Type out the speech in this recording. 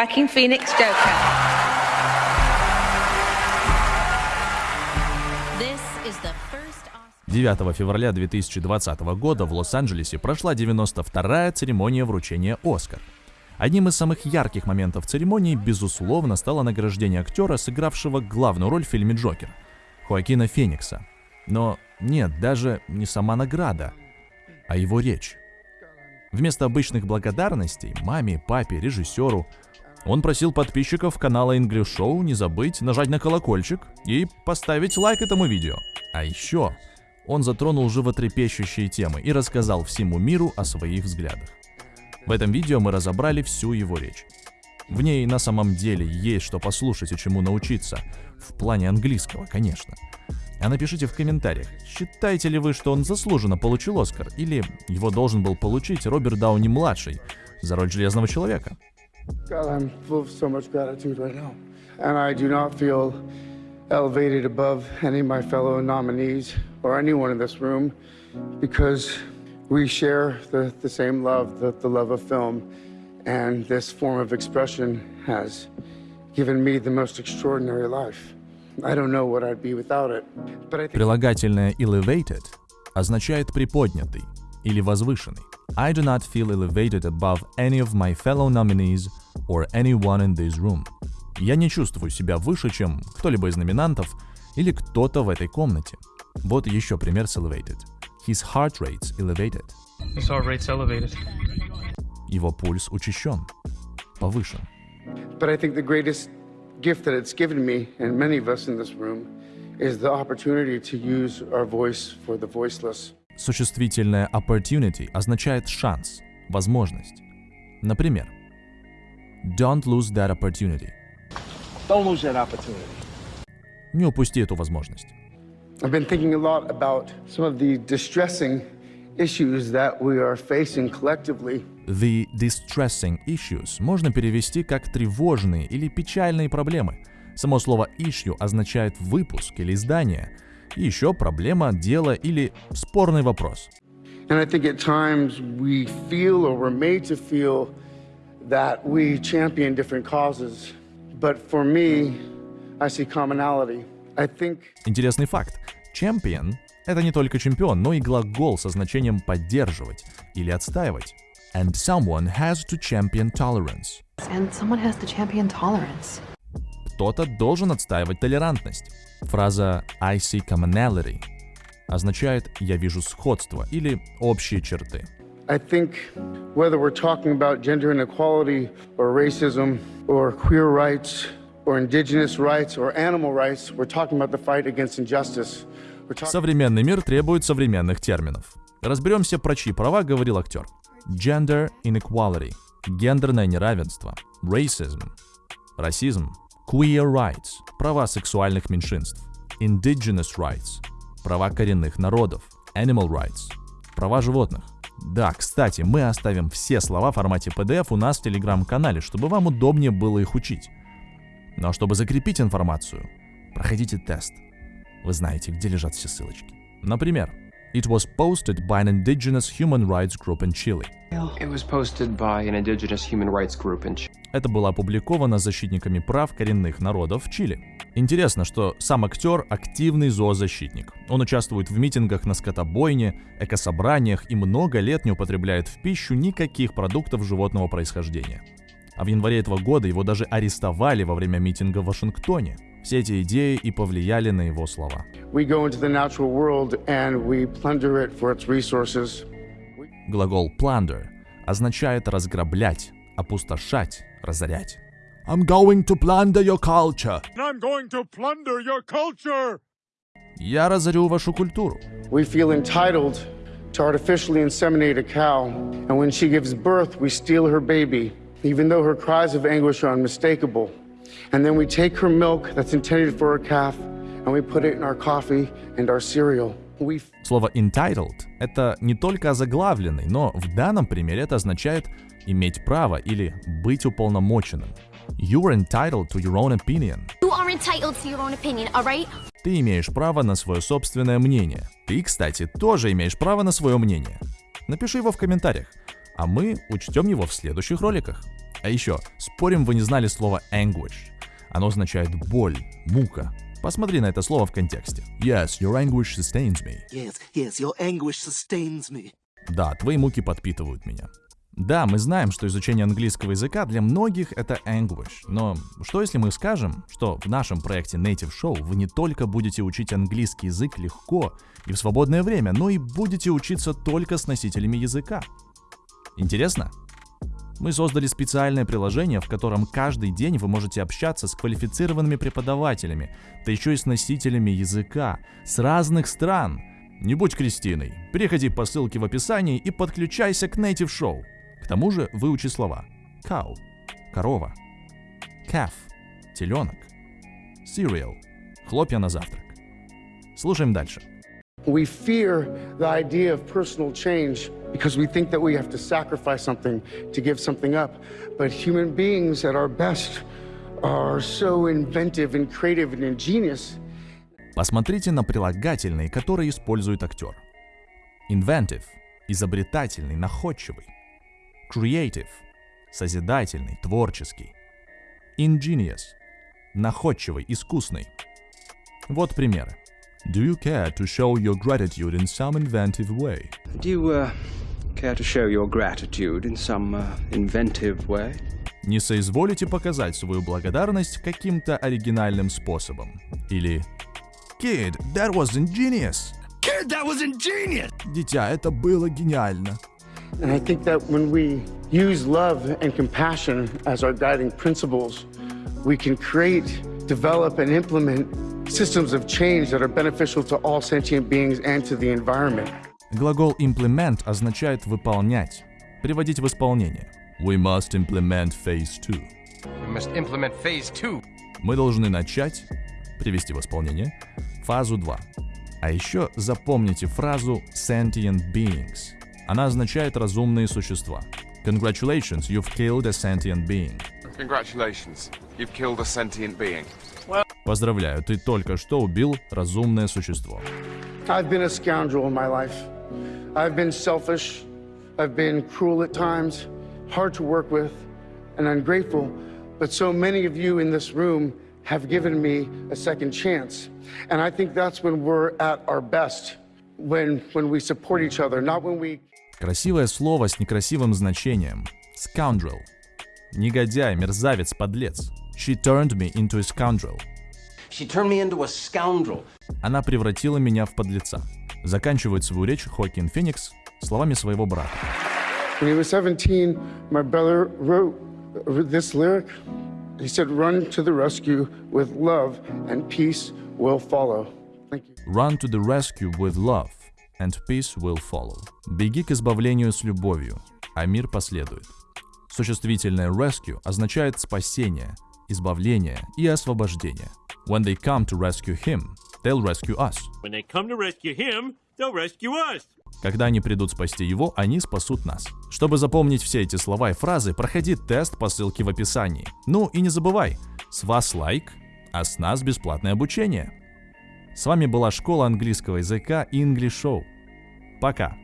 Joaquin Phoenix Joker. This is the first Oscar. 9 февраля 2020 года в Лос-Анджелесе прошла 92-я церемония вручения «Оскар». Одним из самых ярких моментов церемонии, безусловно, стало награждение актера, сыгравшего главную роль в фильме «Джокер» — Хоакина Феникса. Но нет, даже не сама награда, а его речь. Вместо обычных благодарностей маме, папе, режиссеру, он просил подписчиков канала English Show не забыть нажать на колокольчик и поставить лайк этому видео. А еще он затронул животрепещущие темы и рассказал всему миру о своих взглядах. В этом видео мы разобрали всю его речь. В ней на самом деле есть что послушать и чему научиться. В плане английского, конечно. А напишите в комментариях, считаете ли вы, что он заслуженно получил Оскар, или его должен был получить Роберт Дауни-младший за роль Железного Человека? God, I'm full of so much gratitude right now. And I do not feel elevated above any of my fellow nominees or anyone in this room because we share the, the same love, the, the love of film. And this form of expression has given me the most extraordinary life. I don't know what I'd be without it. But I think Прилагательное elevated означает приподнятый или возвышенный. I do not feel elevated above any of my fellow nominees or anyone in this room. Я не чувствую себя выше, чем кто-либо из номинантов или кто-то в этой комнате. Вот еще пример с elevated. His heart rate's elevated. His heart rate's elevated. Его пульс учащен, повышен. But I think the greatest gift that it's given me, and many of us in this room, is the opportunity to use our voice for the voiceless. Существительное opportunity означает шанс, возможность. Например, Don't lose that opportunity. Don't lose that opportunity. Не упусти эту возможность. I've been thinking a lot about some of the distressing issues that we are facing collectively. The distressing issues можно перевести как тревожные или печальные проблемы. Само слово issue означает выпуск или издание. И еще проблема, дело или спорный вопрос. And I think at times we feel or we're made to feel that we champion different causes. But for me, I see commonality. I think Интересный факт. Champion — это не только чемпион, но и глагол со значением поддерживать или отстаивать. And someone has to champion tolerance. And someone has to champion tolerance. Кто-то должен отстаивать толерантность. Фраза I see commonality означает «я вижу сходство» или «общие черты». I think whether we're talking about gender inequality or racism or queer rights or indigenous rights or animal rights, we're talking about the fight against injustice. Современный мир требует современных терминов. Разберемся, про чьи права говорил актер. Gender inequality – гендерное неравенство. Racism – расизм. Queer rights – права сексуальных меньшинств. Indigenous rights – права коренных народов. Animal rights – права животных. Да, кстати, мы оставим все слова в формате PDF у нас в телеграм-канале, чтобы вам удобнее было их учить. Ну а чтобы закрепить информацию, проходите тест. Вы знаете, где лежат все ссылочки. Например, It was posted by an indigenous human rights group in Chile. It was posted by an indigenous human rights group in Chile. Это было опубликовано защитниками прав коренных народов в Чили. Интересно, что сам актер – активный зоозащитник. Он участвует в митингах на скотобойне, экособраниях и много лет не употребляет в пищу никаких продуктов животного происхождения. А в январе этого года его даже арестовали во время митинга в Вашингтоне. Все эти идеи и повлияли на его слова. we go into the natural world and we plunder it for its resources. Глагол plunder означает разграблять, опустошать, разорять. I'm going to plunder your culture. I'm going to plunder your culture! Я разорю вашу культуру. We feel entitled to artificially inseminate a cow, and when she gives birth, we steal her baby, even though her cries of anguish are unmistakable. And then we take her milk that's intended for a calf, and we put it in our coffee and our cereal. We Слово entitled — это не только озаглавленный, но в данном примере это означает иметь право или быть уполномоченным. You're entitled to your own opinion. You are entitled to your own opinion, alright? Ты имеешь право на свое собственное мнение. Ты, кстати, тоже имеешь право на свое мнение. Напиши его в комментариях, а мы учтем его в следующих роликах. А еще, спорим, вы не знали слово anguish. Оно означает боль, мука. Посмотри на это слово в контексте. Yes, your anguish sustains me. Yes, yes, your anguish sustains me. Да, твои муки подпитывают меня. Да, мы знаем, что изучение английского языка для многих это anguish, но что если мы скажем, что в нашем проекте Native Show вы не только будете учить английский язык легко и в свободное время, но и будете учиться только с носителями языка? Интересно? Мы создали специальное приложение, в котором каждый день вы можете общаться с квалифицированными преподавателями, да еще и с носителями языка, с разных стран. Не будь Кристиной. Переходи по ссылке в описании и подключайся к Native Show. К тому же выучи слова. Cow – корова. Calf – теленок. Cereal – хлопья на завтрак. Слушаем дальше. We fear the idea of personal change because we think that we have to sacrifice something to give something up. But human beings at our best are so inventive and creative and ingenious. Посмотрите на прилагательные, которые использует актер. Inventive – изобретательный, находчивый. Creative – созидательный, творческий. Ingenious – находчивый, искусный. Вот примеры. Do you care to show your gratitude in some inventive way? Do you, uh, care to show your gratitude in some, uh, inventive way? Не соизволите показать свою благодарность каким-то оригинальным способом. Или Kid, that was ingenious. Kid, that was ingenious! Дитя, это было гениально. And I think that when we use love and compassion as our guiding principles, we can create, develop, and implement systems of change that are beneficial to all sentient beings and to the environment. Глагол implement означает выполнять, приводить в исполнение. We must implement phase two. We must implement phase two. Мы должны начать, привести в исполнение, фазу 2. А еще запомните фразу sentient beings. Она означает разумные существа. Congratulations, you've killed a sentient being. Congratulations, you've killed a sentient being. Поздравляю, ты только что убил разумное существо. I've been a scoundrel in my life. I've been selfish. I've been cruel at times, hard to work with, and ungrateful. But so many of you in this room have given me a second chance. And I think that's when we're at our best, when, when we support each other, not when we Красивое слово с некрасивым значением. Scoundrel. Негодяй, мерзавец, подлец. She turned me into a scoundrel. She turned me into a scoundrel. Она превратила меня в подлеца. Заканчивает свою речь Хокин Феникс словами своего брата. When he was 17, my brother wrote this lyric. He said, Run to the rescue with love, and peace will follow. Thank you. Run to the rescue with love, and peace will follow. Беги к избавлению с любовью, а мир последует. Существительное rescue означает спасение, избавление и освобождение. When they come to rescue him, they'll rescue us. When they come to rescue him, they'll rescue us. Когда они придут спасти его, они спасут нас. Чтобы запомнить все эти слова и фразы, проходи тест по ссылке в описании. Ну и не забывай, с вас лайк, а с нас бесплатное обучение. С вами была школа английского языка English Show. Пока!